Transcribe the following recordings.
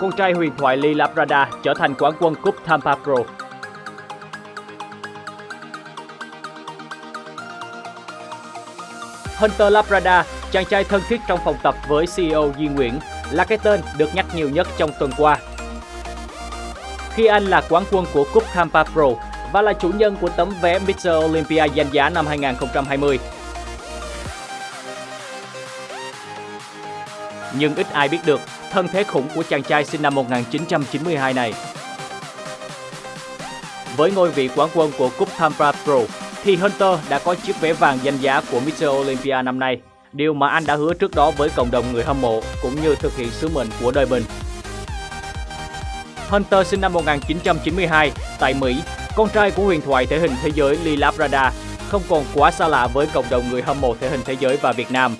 con trai huyền thoại Lee Labrada trở thành quán quân cúp Tampa Pro. Hunter Labrada, chàng trai thân thiết trong phòng tập với CEO Duy Nguyễn, là cái tên được nhắc nhiều nhất trong tuần qua. Khi anh là quán quân của cúp Tampa Pro và là chủ nhân của tấm vé Mr. Olympia danh giá năm 2020. Nhưng ít ai biết được thân thế khủng của chàng trai sinh năm 1992 này. Với ngôi vị quán quân của cúp Tampa Pro, thì Hunter đã có chiếc vé vàng danh giá của Mr. Olympia năm nay, điều mà anh đã hứa trước đó với cộng đồng người hâm mộ cũng như thực hiện sứ mệnh của đời mình. Hunter sinh năm 1992 tại Mỹ, con trai của huyền thoại thể hình thế giới Lee Labrada, không còn quá xa lạ với cộng đồng người hâm mộ thể hình thế giới và Việt Nam.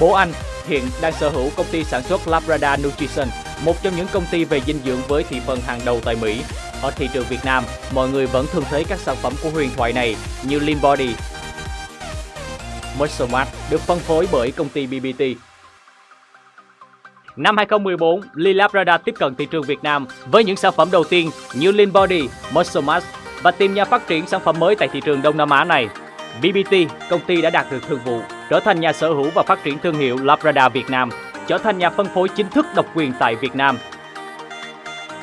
Bố anh hiện đang sở hữu công ty sản xuất Labrada Nutrition, một trong những công ty về dinh dưỡng với thị phần hàng đầu tại Mỹ. Ở thị trường Việt Nam, mọi người vẫn thường thấy các sản phẩm của huyền thoại này như Lean Body, Muscle Mart được phân phối bởi công ty BBT. Năm 2014, Lee tiếp cận thị trường Việt Nam với những sản phẩm đầu tiên như Lean Body, Muscle Mass và tìm nhà phát triển sản phẩm mới tại thị trường Đông Nam Á này. BBT, công ty đã đạt được thương vụ, trở thành nhà sở hữu và phát triển thương hiệu Labrada Việt Nam, trở thành nhà phân phối chính thức độc quyền tại Việt Nam.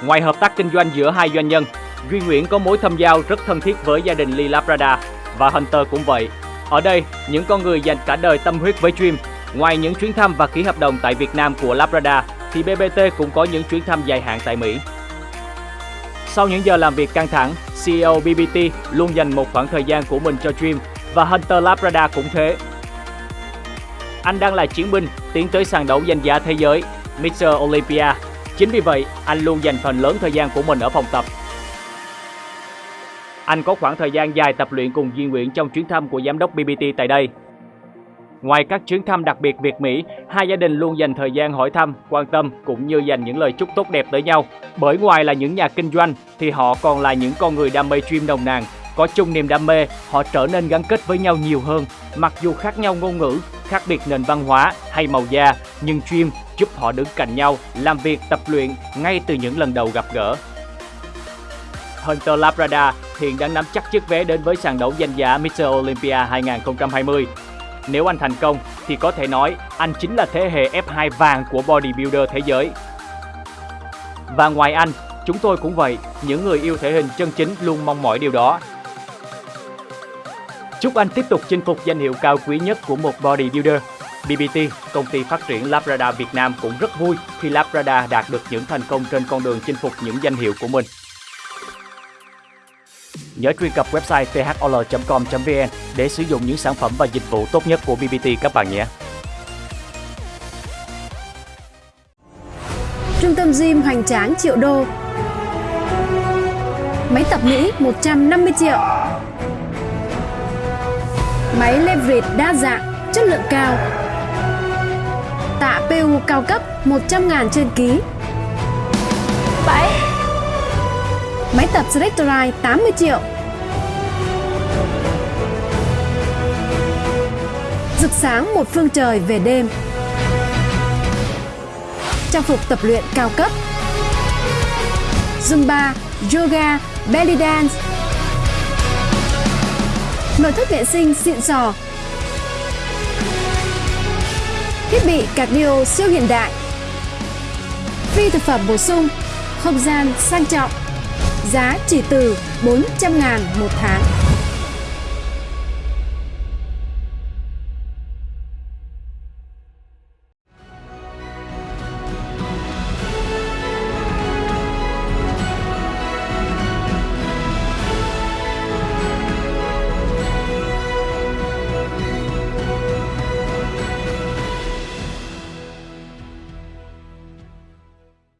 Ngoài hợp tác kinh doanh giữa hai doanh nhân, Duy Nguyễn có mối thâm giao rất thân thiết với gia đình Lee Labrada và Hunter cũng vậy. Ở đây, những con người dành cả đời tâm huyết với Dream. Ngoài những chuyến thăm và ký hợp đồng tại Việt Nam của Labrada, thì BBT cũng có những chuyến thăm dài hạn tại Mỹ. Sau những giờ làm việc căng thẳng, CEO BBT luôn dành một khoảng thời gian của mình cho Dream và Hunter Labrada cũng thế. Anh đang là chiến binh tiến tới sàn đấu danh giá thế giới Mr. Olympia. Chính vì vậy, anh luôn dành phần lớn thời gian của mình ở phòng tập. Anh có khoảng thời gian dài tập luyện cùng Duy Nguyễn trong chuyến thăm của giám đốc BBT tại đây. Ngoài các chuyến thăm đặc biệt Việt Mỹ, hai gia đình luôn dành thời gian hỏi thăm, quan tâm cũng như dành những lời chúc tốt đẹp tới nhau. Bởi ngoài là những nhà kinh doanh thì họ còn là những con người đam mê stream nồng nàn, có chung niềm đam mê, họ trở nên gắn kết với nhau nhiều hơn. Mặc dù khác nhau ngôn ngữ, khác biệt nền văn hóa hay màu da, nhưng chuyên giúp họ đứng cạnh nhau, làm việc, tập luyện ngay từ những lần đầu gặp gỡ. Hunter Labrada hiện đang nắm chắc chiếc vé đến với sàn đấu danh giá Mr. Olympia 2020. Nếu anh thành công thì có thể nói anh chính là thế hệ F2 vàng của bodybuilder thế giới. Và ngoài anh, chúng tôi cũng vậy, những người yêu thể hình chân chính luôn mong mỏi điều đó. Chúc anh tiếp tục chinh phục danh hiệu cao quý nhất của một bodybuilder. BBT, công ty phát triển Labrada Việt Nam cũng rất vui khi Labrada đạt được những thành công trên con đường chinh phục những danh hiệu của mình. Nhớ truy cập website thol.com.vn để sử dụng những sản phẩm và dịch vụ tốt nhất của BBT các bạn nhé. Trung tâm gym hoành tráng triệu đô Máy tập Mỹ 150 triệu Máy leverage đa dạng, chất lượng cao. Tạ PU cao cấp 100 ngàn trên ký. 7 Máy tập Selectorite 80 triệu. Rực sáng một phương trời về đêm. Trang phục tập luyện cao cấp. Zumba, Yoga, Belly Dance Nội thất vệ sinh xịn sò. Thiết bị cardio siêu hiện đại. Phi thực phẩm bổ sung, Không gian sang trọng. Giá chỉ từ 400 ngàn một tháng.